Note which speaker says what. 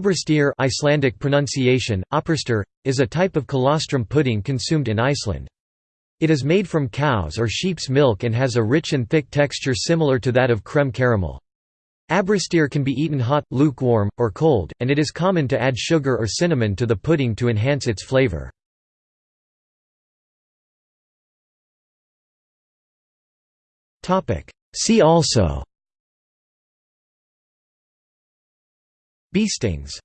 Speaker 1: Ábrystir Icelandic pronunciation, is a type of colostrum pudding consumed in Iceland. It is made from cow's or sheep's milk and has a rich and thick texture similar to that of creme caramel. Ábrystir can be eaten hot, lukewarm, or cold, and it is common to add sugar or cinnamon to the pudding to enhance its flavor. See also Beestings